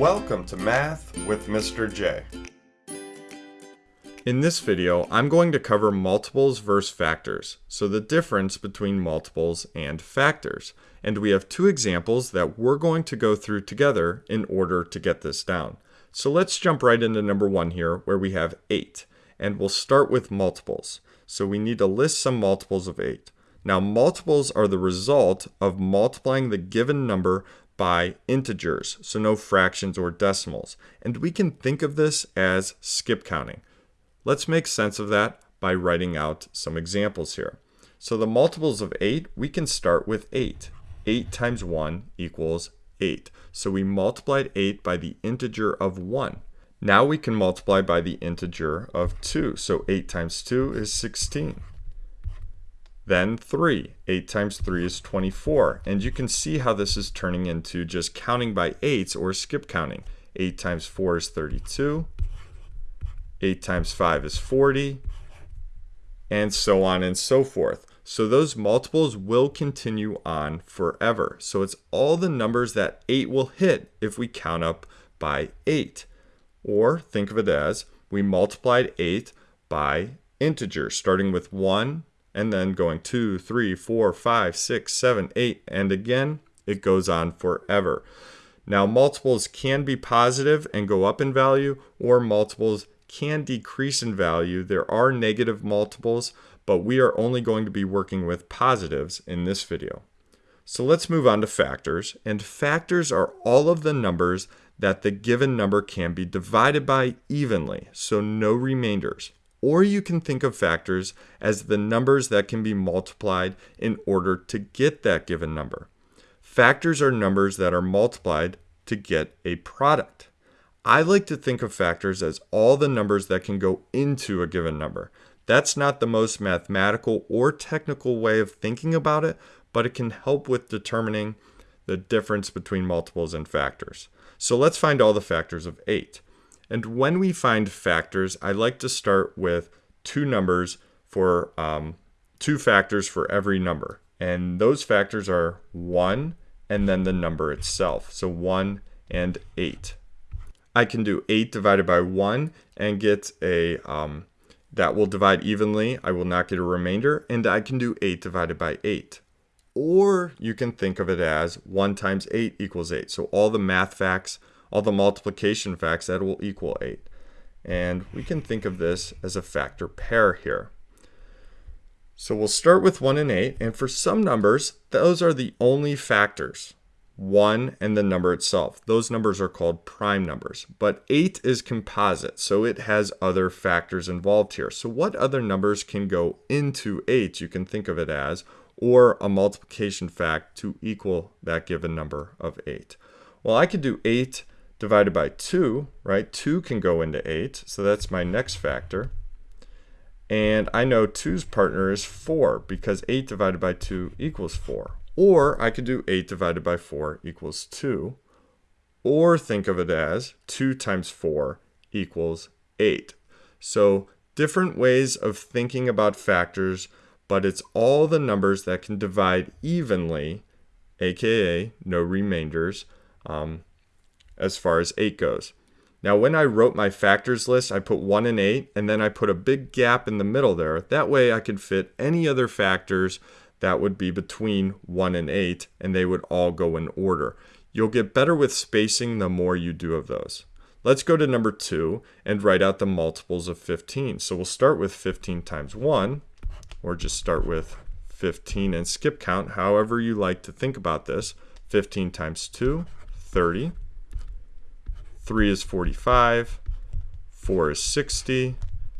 Welcome to Math with Mr. J. In this video, I'm going to cover multiples versus factors, so the difference between multiples and factors. And we have two examples that we're going to go through together in order to get this down. So let's jump right into number one here, where we have 8. And we'll start with multiples. So we need to list some multiples of 8. Now multiples are the result of multiplying the given number by integers, so no fractions or decimals. And we can think of this as skip counting. Let's make sense of that by writing out some examples here. So the multiples of 8, we can start with 8. 8 times 1 equals 8. So we multiplied 8 by the integer of 1. Now we can multiply by the integer of 2. So 8 times 2 is 16. Then 3. 8 times 3 is 24. And you can see how this is turning into just counting by 8s or skip counting. 8 times 4 is 32. 8 times 5 is 40. And so on and so forth. So those multiples will continue on forever. So it's all the numbers that 8 will hit if we count up by 8. Or think of it as we multiplied 8 by integers, starting with 1, and then going two, three, four, five, six, seven, eight, and again, it goes on forever. Now, multiples can be positive and go up in value, or multiples can decrease in value. There are negative multiples, but we are only going to be working with positives in this video. So let's move on to factors. And factors are all of the numbers that the given number can be divided by evenly, so no remainders. Or you can think of factors as the numbers that can be multiplied in order to get that given number. Factors are numbers that are multiplied to get a product. I like to think of factors as all the numbers that can go into a given number. That's not the most mathematical or technical way of thinking about it, but it can help with determining the difference between multiples and factors. So let's find all the factors of 8. And when we find factors, I like to start with two numbers for um, two factors for every number. And those factors are 1 and then the number itself. So 1 and 8. I can do 8 divided by 1 and get a, um, that will divide evenly. I will not get a remainder. And I can do 8 divided by 8. Or you can think of it as 1 times 8 equals 8. So all the math facts all the multiplication facts that will equal 8. And we can think of this as a factor pair here. So we'll start with 1 and 8, and for some numbers, those are the only factors. 1 and the number itself. Those numbers are called prime numbers. But 8 is composite, so it has other factors involved here. So what other numbers can go into 8, you can think of it as, or a multiplication fact to equal that given number of 8. Well, I could do 8 divided by 2, right? 2 can go into 8, so that's my next factor. And I know 2's partner is 4 because 8 divided by 2 equals 4. Or I could do 8 divided by 4 equals 2. Or think of it as 2 times 4 equals 8. So different ways of thinking about factors, but it's all the numbers that can divide evenly, aka no remainders, um, as far as 8 goes. Now when I wrote my factors list, I put 1 and 8, and then I put a big gap in the middle there. That way I could fit any other factors that would be between 1 and 8, and they would all go in order. You'll get better with spacing the more you do of those. Let's go to number 2 and write out the multiples of 15. So we'll start with 15 times 1, or just start with 15 and skip count, however you like to think about this. 15 times 2, 30. 3 is 45, 4 is 60,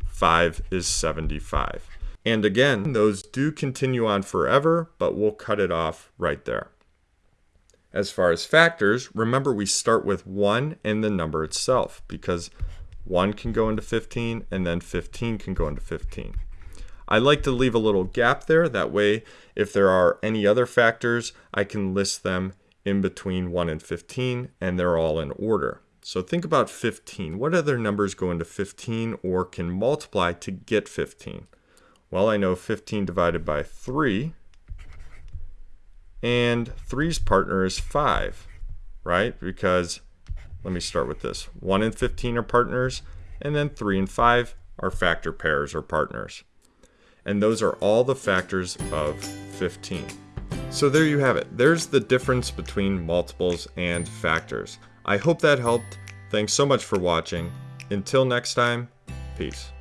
5 is 75. And again, those do continue on forever, but we'll cut it off right there. As far as factors, remember we start with 1 and the number itself because 1 can go into 15 and then 15 can go into 15. I like to leave a little gap there. That way, if there are any other factors, I can list them in between 1 and 15 and they're all in order. So think about 15. What other numbers go into 15 or can multiply to get 15? Well, I know 15 divided by 3, and 3's partner is 5, right? Because, let me start with this. 1 and 15 are partners, and then 3 and 5 are factor pairs or partners. And those are all the factors of 15. So there you have it. There's the difference between multiples and factors. I hope that helped. Thanks so much for watching. Until next time, peace.